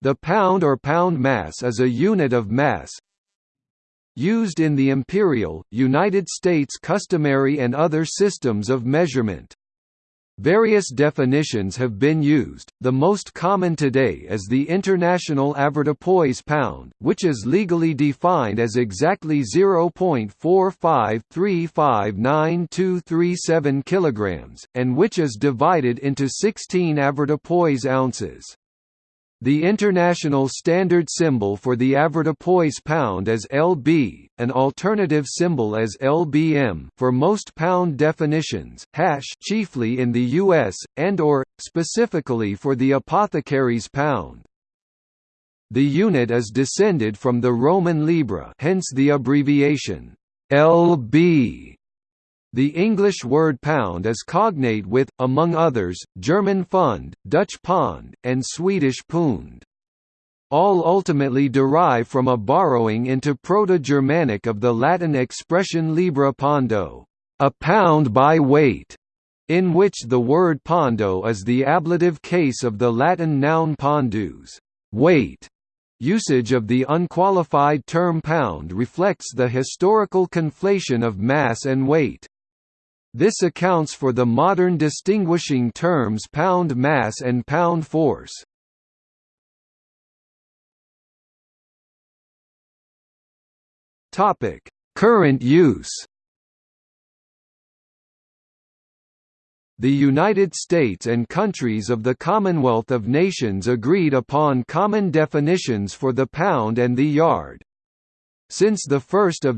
The pound or pound mass is a unit of mass used in the imperial, United States customary and other systems of measurement. Various definitions have been used, the most common today is the International Avoirdupois pound, which is legally defined as exactly 0.453592237 kg, and which is divided into 16 avoirdupois ounces. The international standard symbol for the avoirdupois pound is LB, an alternative symbol as LBM for most pound definitions, hash chiefly in the US, and or, specifically for the apothecary's pound. The unit is descended from the Roman libra hence the abbreviation, LB. The English word pound is cognate with, among others, German Pfund, Dutch Pond, and Swedish Pund. All ultimately derive from a borrowing into Proto-Germanic of the Latin expression libra pondo, a pound by weight, in which the word pondo is the ablative case of the Latin noun pondus, weight. Usage of the unqualified term pound reflects the historical conflation of mass and weight. This accounts for the modern distinguishing terms pound mass and pound force. Topic: Current use. The United States and countries of the Commonwealth of Nations agreed upon common definitions for the pound and the yard. Since 1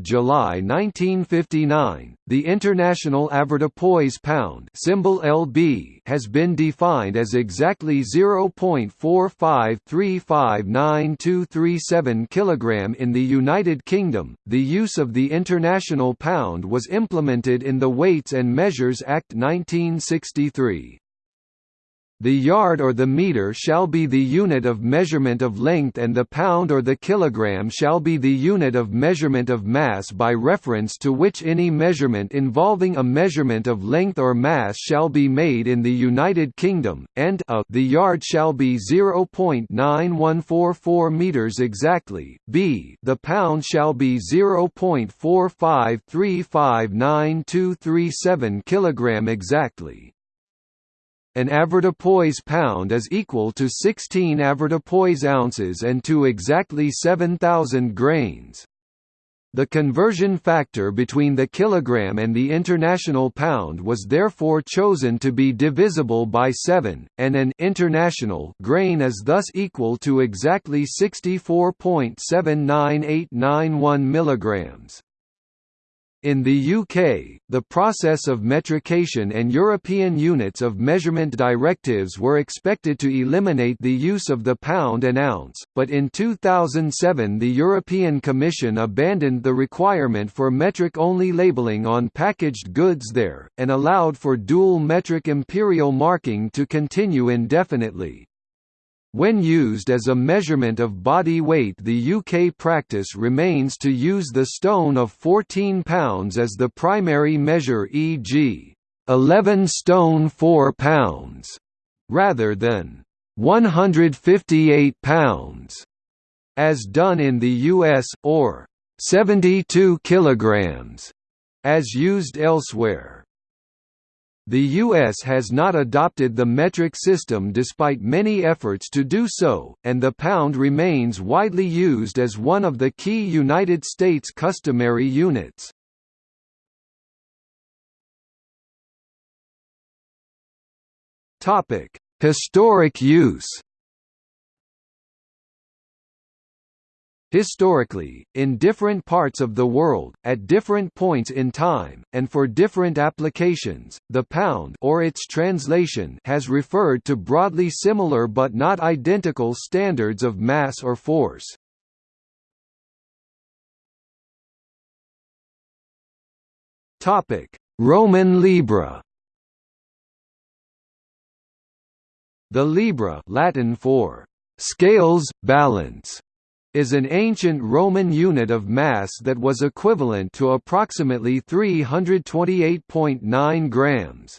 July 1959, the International Avoirdupois pound symbol LB has been defined as exactly 0.453592237 kg in the United Kingdom. The use of the international pound was implemented in the Weights and Measures Act 1963. The yard or the meter shall be the unit of measurement of length and the pound or the kilogram shall be the unit of measurement of mass by reference to which any measurement involving a measurement of length or mass shall be made in the United Kingdom, and a the yard shall be 0.9144 meters exactly, b the pound shall be 0.453592237 kilogram exactly. An avoirdupois pound is equal to 16 avoirdupois ounces and to exactly 7,000 grains. The conversion factor between the kilogram and the international pound was therefore chosen to be divisible by 7, and an international grain is thus equal to exactly 64.79891 milligrams. In the UK, the process of metrication and European units of measurement directives were expected to eliminate the use of the pound and ounce, but in 2007 the European Commission abandoned the requirement for metric-only labelling on packaged goods there, and allowed for dual metric imperial marking to continue indefinitely. When used as a measurement of body weight the UK practice remains to use the stone of 14 pounds as the primary measure e.g. 11 stone 4 pounds, rather than 158 pounds, as done in the US, or 72 kilograms, as used elsewhere. The U.S. has not adopted the metric system despite many efforts to do so, and the pound remains widely used as one of the key United States customary units. Historic use Historically, in different parts of the world, at different points in time, and for different applications, the pound or its translation has referred to broadly similar but not identical standards of mass or force. Topic: Roman Libra The libra Latin for scales, balance is an ancient Roman unit of mass that was equivalent to approximately 328.9 grams.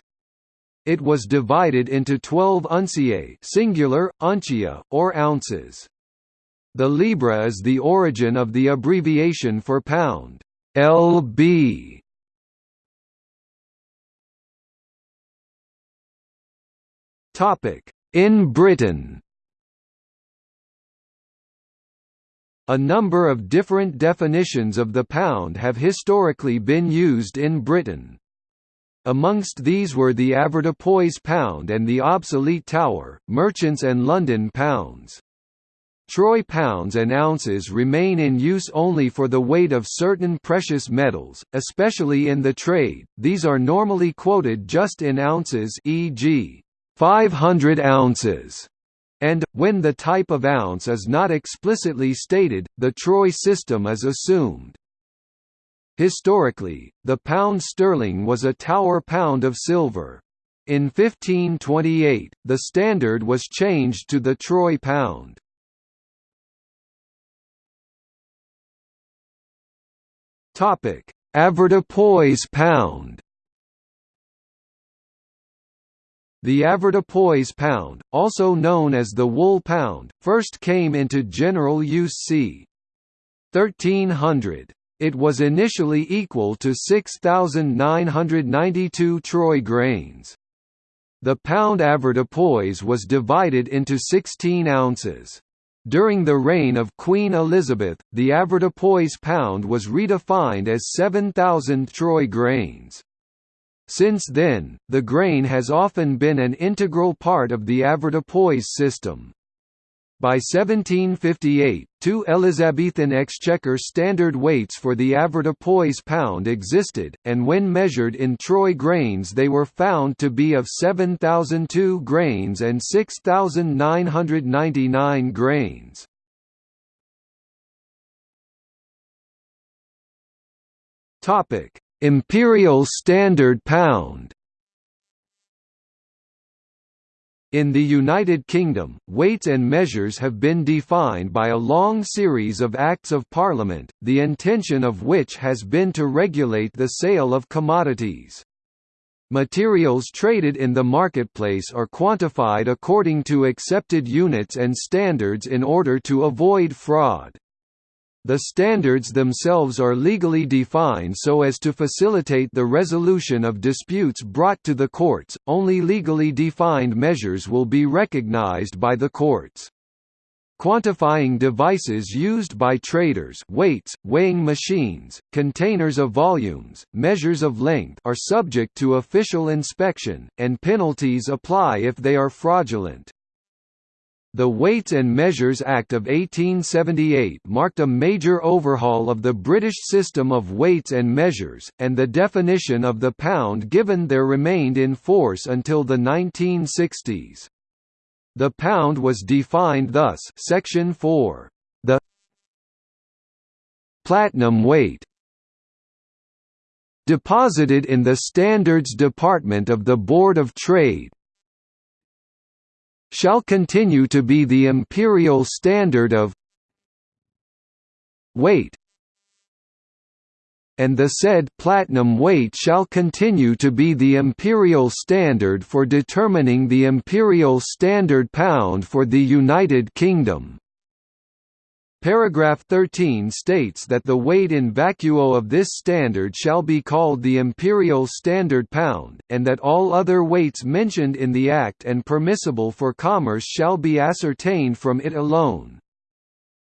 It was divided into 12 unciae singular, uncia, or ounces. The libra is the origin of the abbreviation for pound, lb. Topic: In Britain. A number of different definitions of the pound have historically been used in Britain. Amongst these were the avoirdupois pound and the obsolete Tower, merchants and London pounds. Troy pounds and ounces remain in use only for the weight of certain precious metals, especially in the trade, these are normally quoted just in ounces e.g., 500 ounces, and, when the type of ounce is not explicitly stated, the Troy system is assumed. Historically, the pound sterling was a Tower pound of silver. In 1528, the standard was changed to the Troy pound. Avoirdupois pound The avoirdupois pound, also known as the wool pound, first came into general use c. 1300. It was initially equal to 6,992 troy grains. The pound avoirdupois was divided into 16 ounces. During the reign of Queen Elizabeth, the avoirdupois pound was redefined as 7,000 troy grains. Since then, the grain has often been an integral part of the avoirdupois system. By 1758, two Elizabethan exchequer standard weights for the avoirdupois pound existed, and when measured in troy grains they were found to be of 7,002 grains and 6,999 grains. Imperial Standard Pound In the United Kingdom, weights and measures have been defined by a long series of Acts of Parliament, the intention of which has been to regulate the sale of commodities. Materials traded in the marketplace are quantified according to accepted units and standards in order to avoid fraud. The standards themselves are legally defined so as to facilitate the resolution of disputes brought to the courts. Only legally defined measures will be recognized by the courts. Quantifying devices used by traders weights, weighing machines, containers of volumes, measures of length are subject to official inspection, and penalties apply if they are fraudulent. The Weights and Measures Act of 1878 marked a major overhaul of the British system of weights and measures, and the definition of the pound given there remained in force until the 1960s. The pound was defined thus Section 4. The platinum weight deposited in the Standards Department of the Board of Trade, shall continue to be the imperial standard of weight and the said platinum weight shall continue to be the imperial standard for determining the imperial standard pound for the United Kingdom. Paragraph 13 states that the weight in vacuo of this standard shall be called the imperial standard pound, and that all other weights mentioned in the Act and permissible for commerce shall be ascertained from it alone.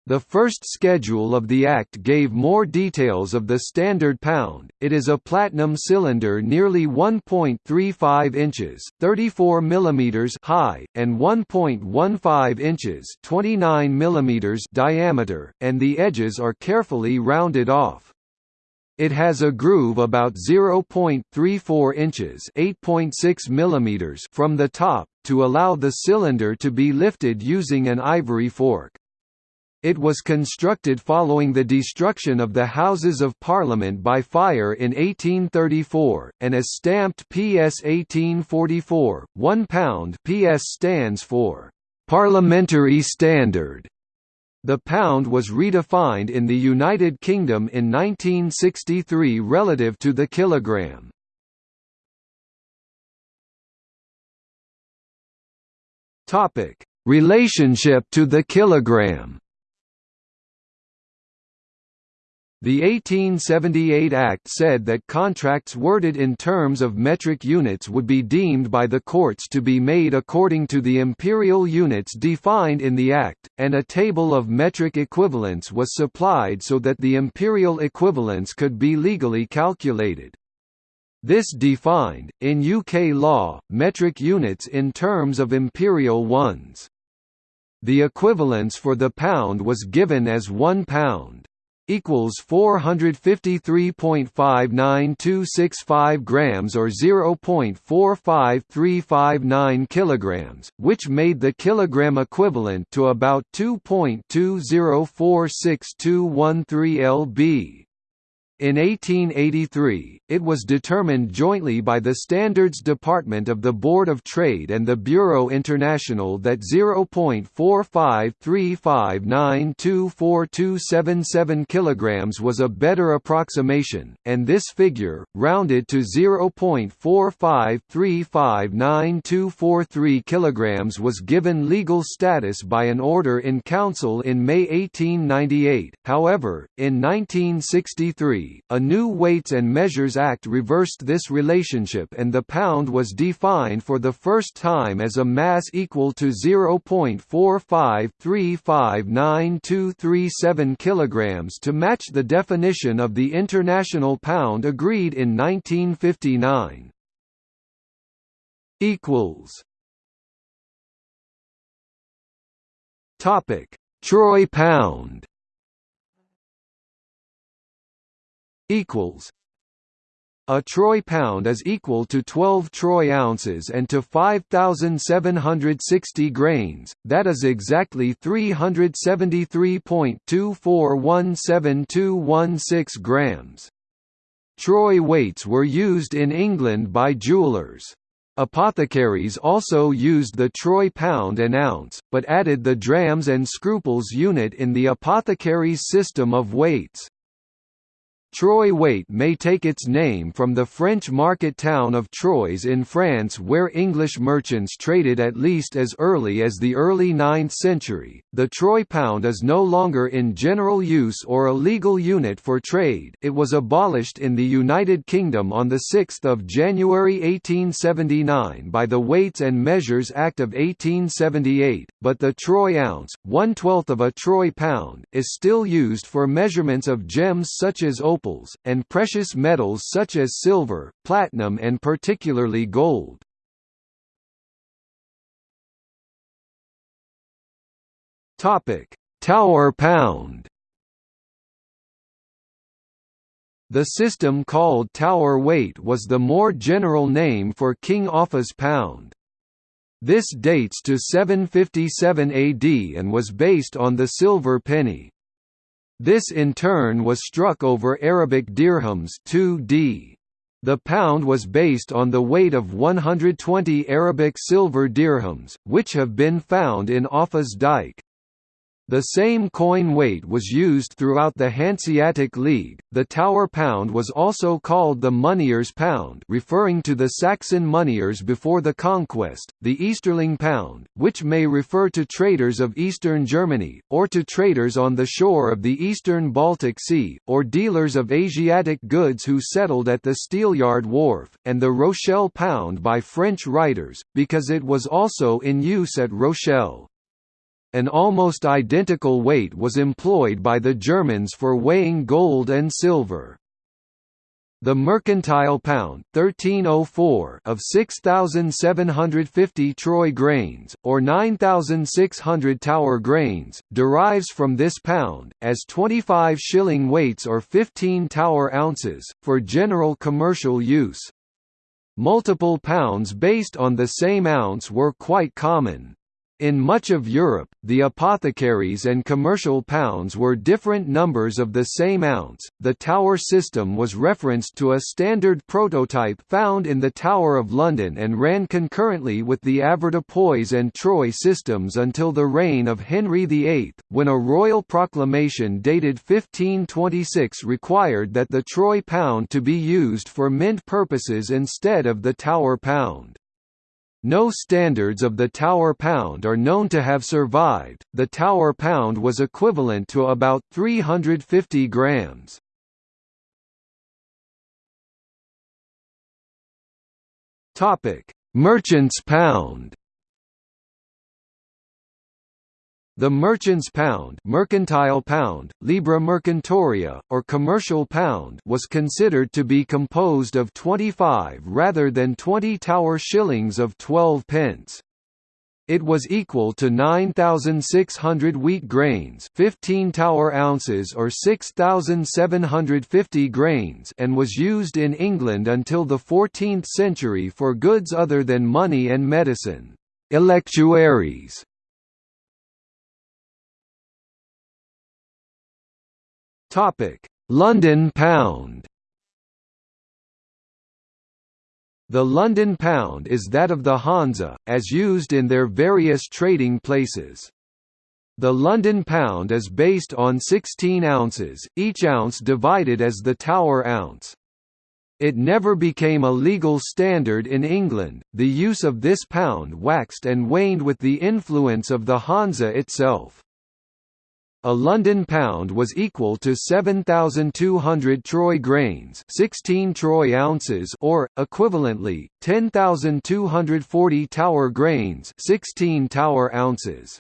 The first schedule of the Act gave more details of the standard pound. It is a platinum cylinder nearly 1.35 inches (34 mm) high and 1.15 inches (29 mm) diameter, and the edges are carefully rounded off. It has a groove about 0.34 inches (8.6 mm) from the top to allow the cylinder to be lifted using an ivory fork. It was constructed following the destruction of the Houses of Parliament by fire in 1834, and is stamped PS 1844, £1 PS stands for «Parliamentary Standard». The pound was redefined in the United Kingdom in 1963 relative to the kilogram. Relationship to the kilogram. The 1878 Act said that contracts worded in terms of metric units would be deemed by the courts to be made according to the imperial units defined in the Act, and a table of metric equivalents was supplied so that the imperial equivalents could be legally calculated. This defined, in UK law, metric units in terms of imperial ones. The equivalence for the pound was given as 1 pound equals 453.59265 grams or 0.45359 kilograms, which made the kilogram equivalent to about 2.2046213 lb. In 1883, it was determined jointly by the Standards Department of the Board of Trade and the Bureau International that 0.45359242277 kg was a better approximation, and this figure, rounded to 0.453592243 kg was given legal status by an order in Council in May 1898. However, in 1963, a new Weights and Measures Act reversed this relationship and the pound was defined for the first time as a mass equal to 0.453592237 kg to match the definition of the international pound agreed in 1959. Topic: Troy pound equals a troy pound is equal to 12 troy ounces and to 5760 grains. That is exactly 373.2417216 grams. Troy weights were used in england by jewelers. Apothecaries also used the troy pound and ounce, but added the drams and scruples unit in the apothecaries' system of weights. Troy weight may take its name from the French market town of Troyes in France where English merchants traded at least as early as the early 9th century. The troy pound is no longer in general use or a legal unit for trade. It was abolished in the United Kingdom on the 6th of January 1879 by the Weights and Measures Act of 1878, but the troy ounce, one-twelfth of a troy pound, is still used for measurements of gems such as opal opals, and precious metals such as silver, platinum and particularly gold. Tower pound The system called Tower weight was the more general name for King Offa's pound. This dates to 757 AD and was based on the silver penny. This in turn was struck over Arabic dirhams 2d. The pound was based on the weight of 120 Arabic silver dirhams, which have been found in Offa's dike. The same coin weight was used throughout the Hanseatic League. The Tower pound was also called the Moneyers pound, referring to the Saxon moneyers before the conquest, the Easterling pound, which may refer to traders of eastern Germany, or to traders on the shore of the eastern Baltic Sea, or dealers of Asiatic goods who settled at the Steelyard Wharf, and the Rochelle pound by French writers, because it was also in use at Rochelle. An almost identical weight was employed by the Germans for weighing gold and silver. The mercantile pound 1304 of 6750 troy grains or 9600 tower grains derives from this pound as 25 shilling weights or 15 tower ounces for general commercial use. Multiple pounds based on the same ounce were quite common. In much of Europe, the apothecaries and commercial pounds were different numbers of the same ounce. The Tower system was referenced to a standard prototype found in the Tower of London and ran concurrently with the avoirdupois and Troy systems until the reign of Henry VIII, when a royal proclamation dated 1526 required that the Troy pound to be used for mint purposes instead of the Tower pound. No standards of the Tower pound are known to have survived. The Tower pound was equivalent to about 350 grams. Topic: Merchant's pound. The merchant's pound, mercantile pound, libra mercantoria, or commercial pound was considered to be composed of 25 rather than 20 tower shillings of 12 pence. It was equal to 9,600 wheat grains 15 tower ounces or 6,750 grains and was used in England until the 14th century for goods other than money and medicine. Electuaries Topic: London pound. The London pound is that of the Hansa, as used in their various trading places. The London pound is based on 16 ounces, each ounce divided as the Tower ounce. It never became a legal standard in England. The use of this pound waxed and waned with the influence of the Hansa itself. A London pound was equal to 7,200 troy grains 16 troy ounces or, equivalently, 10,240 tower grains 16 tower ounces.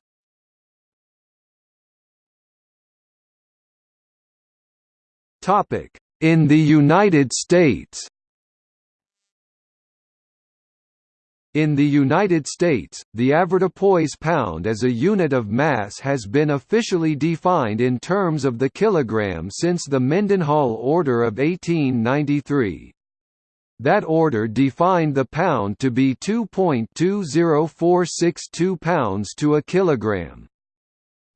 In the United States In the United States, the avoirdupois pound as a unit of mass has been officially defined in terms of the kilogram since the Mendenhall Order of 1893. That order defined the pound to be 2.20462 pounds to a kilogram.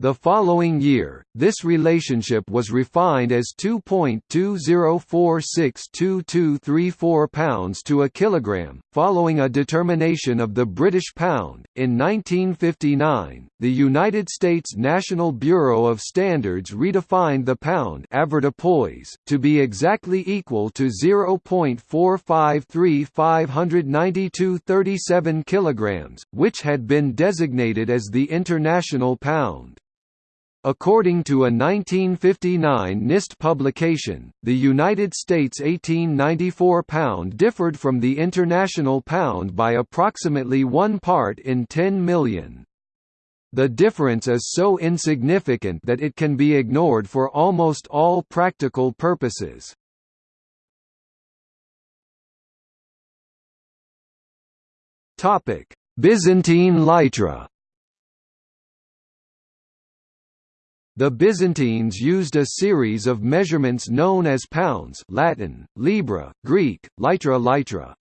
The following year, this relationship was refined as 2.20462234 pounds to a kilogram, following a determination of the British pound. In 1959, the United States National Bureau of Standards redefined the pound to be exactly equal to 0.45359237 kilograms, which had been designated as the international pound. According to a 1959 NIST publication, the United States 1894 pound differed from the international pound by approximately one part in 10 million. The difference is so insignificant that it can be ignored for almost all practical purposes. Byzantine litra The Byzantines used a series of measurements known as pounds Latin, libra, Greek, litra litra.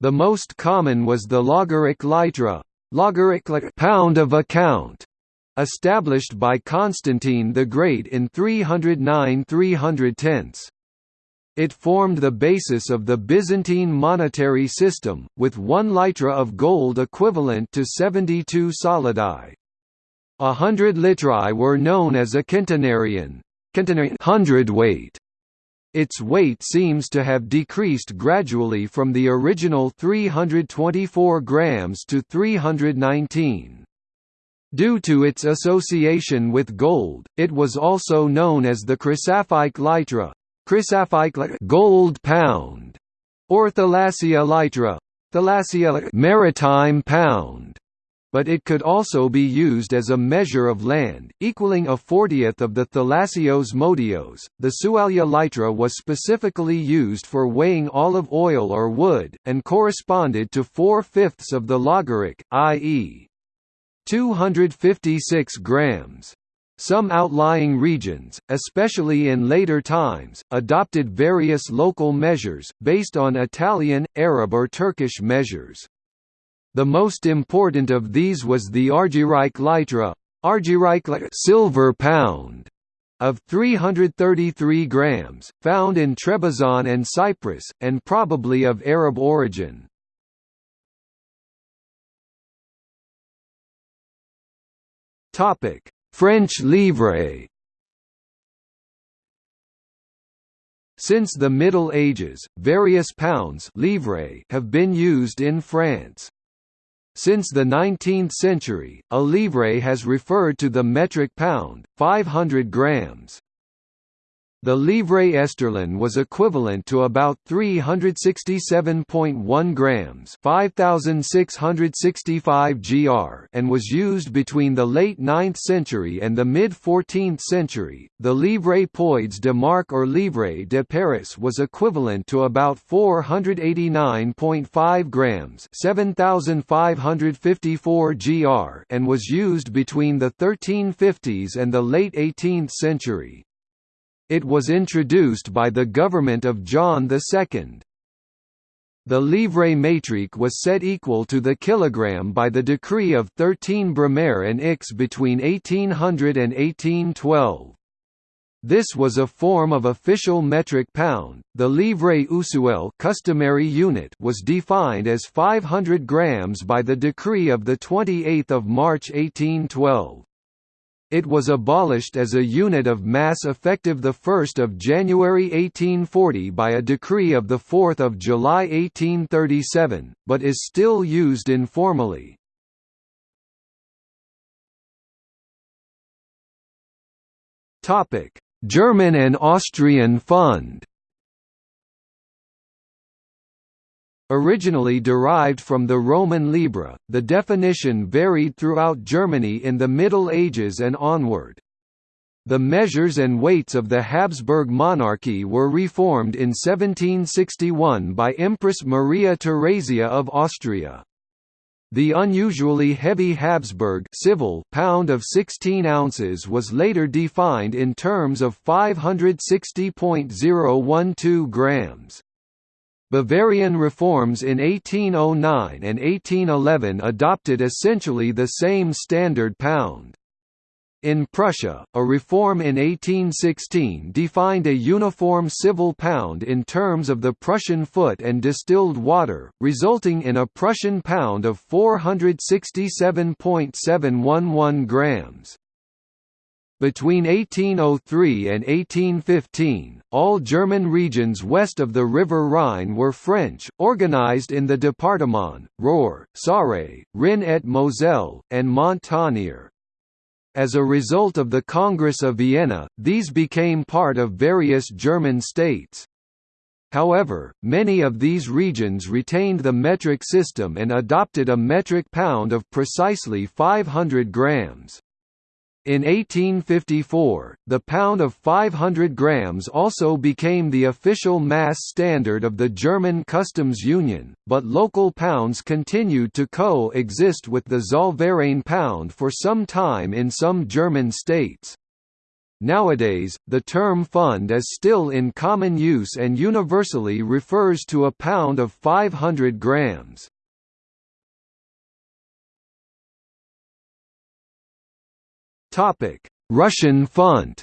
The most common was the logaric litra, logaric pound of account, established by Constantine the Great in 309 310. It formed the basis of the Byzantine monetary system, with one litra of gold equivalent to 72 solidi. A hundred litri were known as a centenarian hundredweight. Its weight seems to have decreased gradually from the original 324 grams to 319. Due to its association with gold, it was also known as the chrysaphic litra, chrysaphic gold pound, or thalassia litra, thalassia maritime pound but it could also be used as a measure of land, equaling a fortieth of the thalassios modios. The sualia litra was specifically used for weighing olive oil or wood, and corresponded to four fifths of the logaric, i.e., 256 grams. Some outlying regions, especially in later times, adopted various local measures, based on Italian, Arab or Turkish measures. The most important of these was the Argyreik litra, Argyreik silver pound, of 333 grams, found in Trebizond and Cyprus, and probably of Arab origin. French livre Since the Middle Ages, various pounds have been used in France. Since the 19th century, a livre has referred to the metric pound, 500 grams. The livre esterlin was equivalent to about 367.1 grams 5665 gr and was used between the late 9th century and the mid-14th century. The livre poids de marque or livre de Paris was equivalent to about 489.5 grams 7554 gr and was used between the 1350s and the late 18th century. It was introduced by the government of John II. The livre métrique was set equal to the kilogram by the decree of 13 Brumaire and Ix between 1800 and 1812. This was a form of official metric pound. The livre usuel customary unit was defined as 500 grams by the decree of the 28th of March 1812. It was abolished as a unit of mass effective 1 January 1840 by a decree of 4 July 1837, but is still used informally. German and Austrian Pfund Originally derived from the Roman libra, the definition varied throughout Germany in the Middle Ages and onward. The measures and weights of the Habsburg monarchy were reformed in 1761 by Empress Maria Theresia of Austria. The unusually heavy Habsburg civil pound of 16 ounces was later defined in terms of 560.012 grams. Bavarian reforms in 1809 and 1811 adopted essentially the same standard pound. In Prussia, a reform in 1816 defined a uniform civil pound in terms of the Prussian foot and distilled water, resulting in a Prussian pound of 467.711 grams. Between 1803 and 1815, all German regions west of the River Rhine were French, organized in the Département, Roer, Sarre, Rhin et Moselle, and Montagnard. As a result of the Congress of Vienna, these became part of various German states. However, many of these regions retained the metric system and adopted a metric pound of precisely 500 grams. In 1854, the pound of 500 grams also became the official mass standard of the German customs union, but local pounds continued to co-exist with the Zollverein pound for some time in some German states. Nowadays, the term Pfund is still in common use and universally refers to a pound of 500 grams. Topic: Russian funt.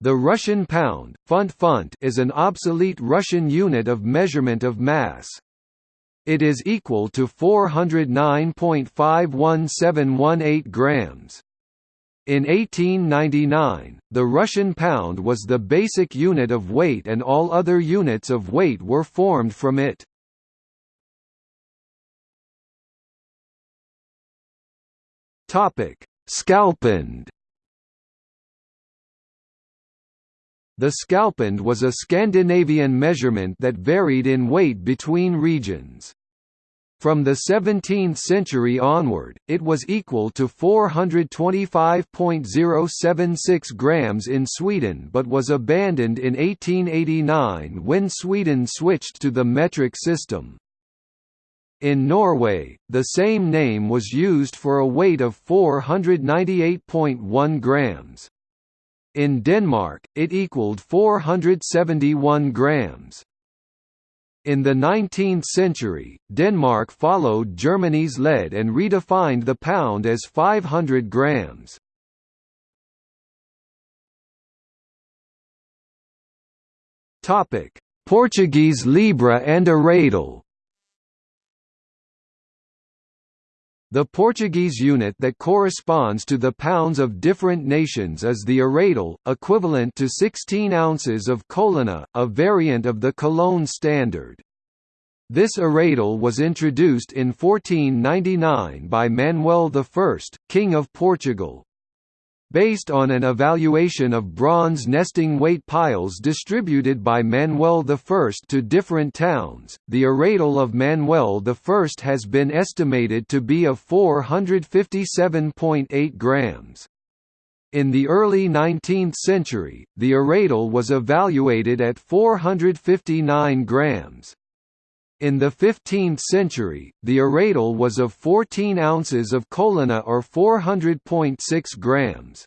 The Russian pound, funt funt is an obsolete Russian unit of measurement of mass. It is equal to 409.51718 grams. In 1899, the Russian pound was the basic unit of weight and all other units of weight were formed from it. Topic: Skalpund. The skalpund was a Scandinavian measurement that varied in weight between regions. From the 17th century onward, it was equal to 425.076 grams in Sweden but was abandoned in 1889 when Sweden switched to the metric system. In Norway, the same name was used for a weight of 498.1 grams. In Denmark, it equaled 471 grams. In the 19th century, Denmark followed Germany's lead and redefined the pound as 500 grams. Portuguese libra and arrátel The Portuguese unit that corresponds to the pounds of different nations is the arrátel, equivalent to 16 ounces of colonha, a variant of the Cologne standard. This arrátel was introduced in 1499 by Manuel I, King of Portugal, Based on an evaluation of bronze nesting weight piles distributed by Manuel I to different towns, the arrátel of Manuel I has been estimated to be of 457.8 grams. In the early 19th century, the arrátel was evaluated at 459 grams. In the 15th century, the arrátel was of 14 ounces of colonha or 400.6 grams.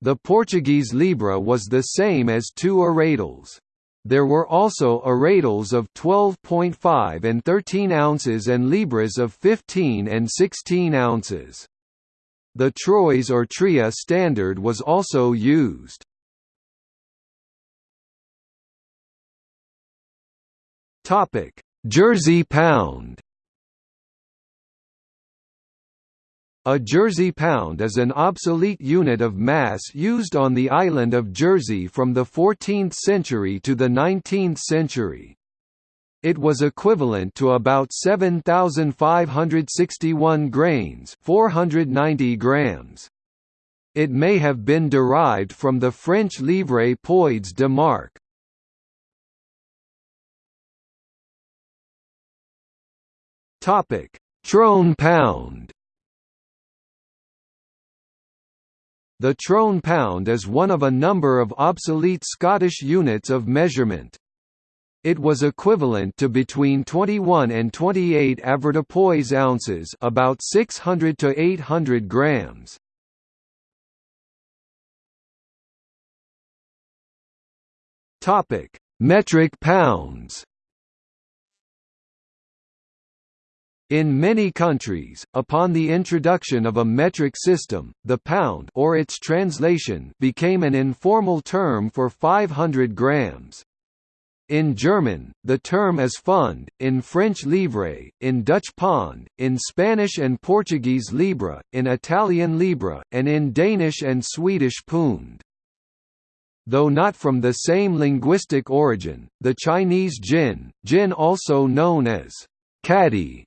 The Portuguese libra was the same as two arrátels. There were also arrátels of 12.5 and 13 ounces and libras of 15 and 16 ounces. The troise or tria standard was also used. Topic: Jersey pound A Jersey pound is an obsolete unit of mass used on the island of Jersey from the 14th century to the 19th century. It was equivalent to about 7,561 grains 490 grams. It may have been derived from the French livre poids de marque. Topic: Trone pound. The trone pound is one of a number of obsolete Scottish units of measurement. It was equivalent to between 21 and 28 avoirdupois ounces, about 600 to 800 grams. Topic: Metric pounds. In many countries, upon the introduction of a metric system, the pound or its translation became an informal term for 500 grams. In German, the term is pfund, in French livre, in Dutch pond, in Spanish and Portuguese libra, in Italian libra, and in Danish and Swedish pund. Though not from the same linguistic origin, the Chinese jin, jin also known as catty,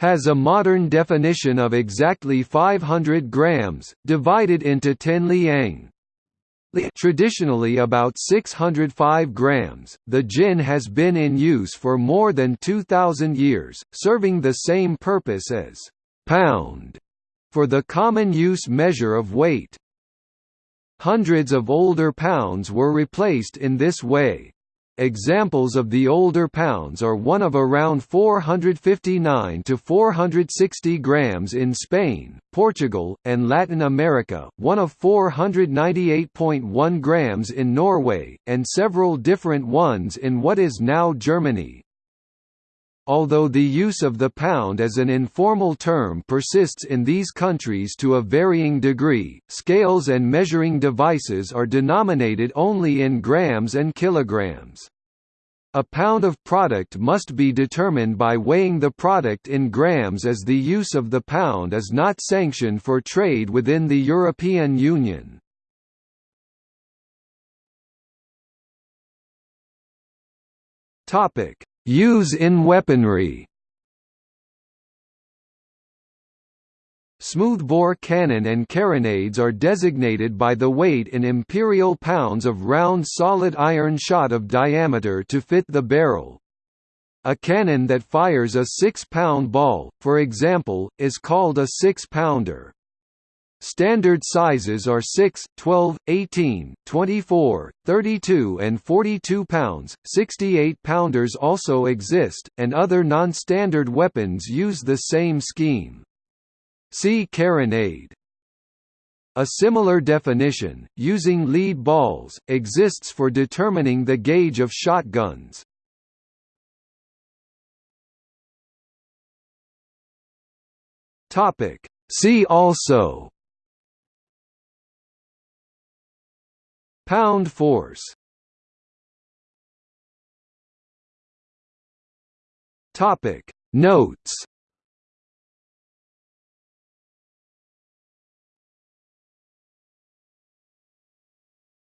has a modern definition of exactly 500 grams, divided into 10 liang. Traditionally about 605 grams, the jin has been in use for more than 2,000 years, serving the same purpose as pound for the common use measure of weight. Hundreds of older pounds were replaced in this way. Examples of the older pounds are one of around 459 to 460 grams in Spain, Portugal, and Latin America, one of 498.1 grams in Norway, and several different ones in what is now Germany. Although the use of the pound as an informal term persists in these countries to a varying degree, scales and measuring devices are denominated only in grams and kilograms. A pound of product must be determined by weighing the product in grams as the use of the pound is not sanctioned for trade within the European Union. Topic: Use in weaponry Smoothbore cannon and carronades are designated by the weight in imperial pounds of round solid iron shot of diameter to fit the barrel. A cannon that fires a 6-pound ball, for example, is called a 6-pounder. Standard sizes are 6, 12, 18, 24, 32 and 42 pounds. 68 pounders also exist, and other non-standard weapons use the same scheme. See carronade. A similar definition, using lead balls, exists for determining the gauge of shotguns. See also Pound force. Topic. Notes.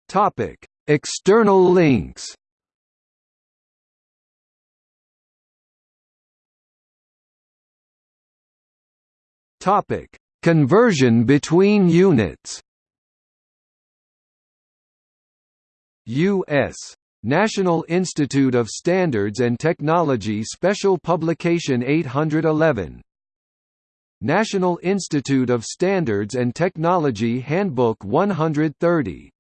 Topic. External links. Topic. Conversion between units. U.S. National Institute of Standards and Technology Special Publication 811 National Institute of Standards and Technology Handbook 130